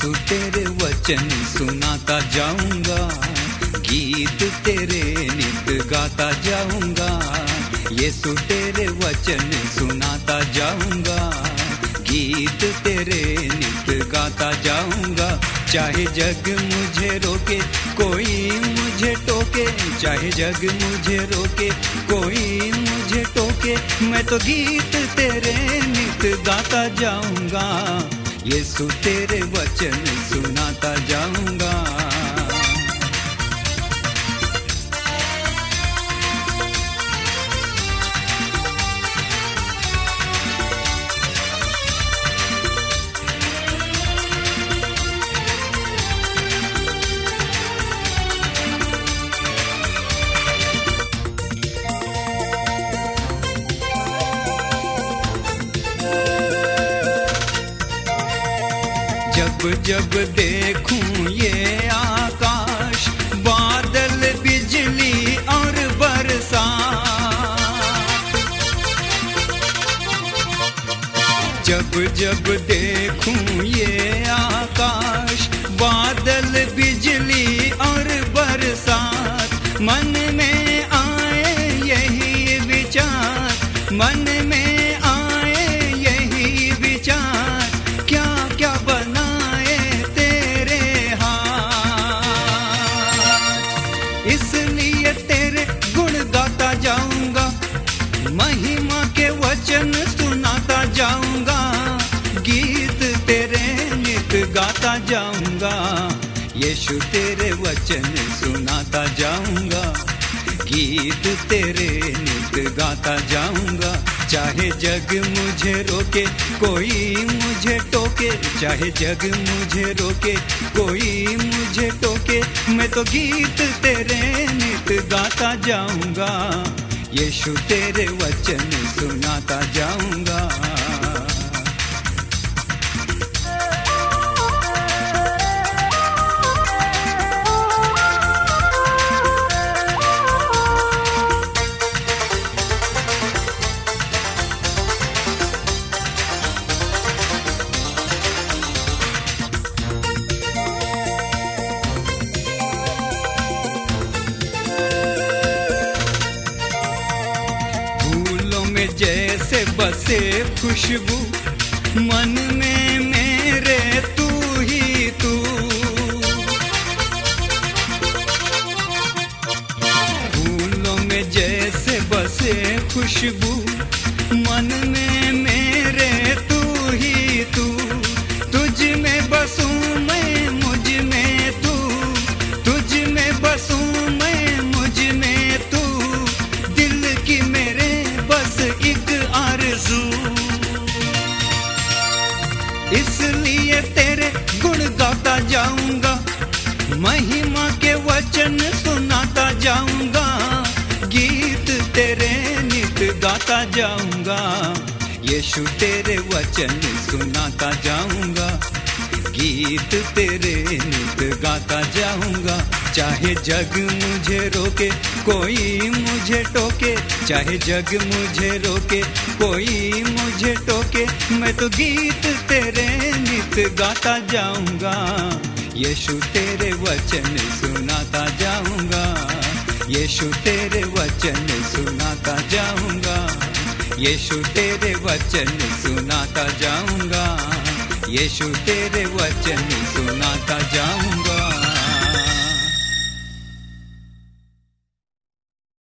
यीशु तेरे वचन सुनाता जाऊँगा, गीत तेरे नित गाता जाऊँगा, यीशु तेरे वचन सुनाता जाऊँगा, गीत तेरे नित गाता जाऊँगा। चाहे जग मुझे रोके, कोई मुझे टोके, चाहे जग मुझे रोके, कोई मुझे टोके, मैं तो गीत तेरे नित गाता जाऊँगा। यीशु तेरे वचन सुनाता जाऊँगा। जब जब देखूँ ये आकाश, बादल, बिजली और बरसा जब जब देखूँ ये आकाश, बादल बिजली इसलिए तेरे गुण गाता जाऊँगा, महिमा के वचन सुनाता जाऊँगा, गीत तेरे नित गाता जाऊँगा, यीशु तेरे वचन सुनाता जाऊँगा। गीत तेरे नित गाता जाऊँगा। चाहे जग मुझे रोके, कोई मुझे टोके। चाहे जग मुझे रोके, कोई मुझे टोके। मैं तो गीत तेरे नित गाता जाऊँगा। यीशु तेरे वचन सुनाता जाऊँगा। जैसे बसे खुशबू मन में मेरे तू ही तू। फूलों में जैसे बसे खुशबू नित गाता जाऊँगा। यीशु तेरे वचन सुनाता जाऊँगा। गीत तेरे नित गाता जाऊँगा। चाहे जग मुझे रोके, कोई मुझे टोके। चाहे जग मुझे रोके, कोई मुझे टोके। मैं तो गीत तेरे नित गाता जाऊँगा। यीशु तेरे वचन सुनाता जाऊँगा। यीशु तेरे वचन सुनाता यीशु तेरे वचन सुनाता जाऊँगा। यीशु तेरे वचन सुनाता जाऊँगा।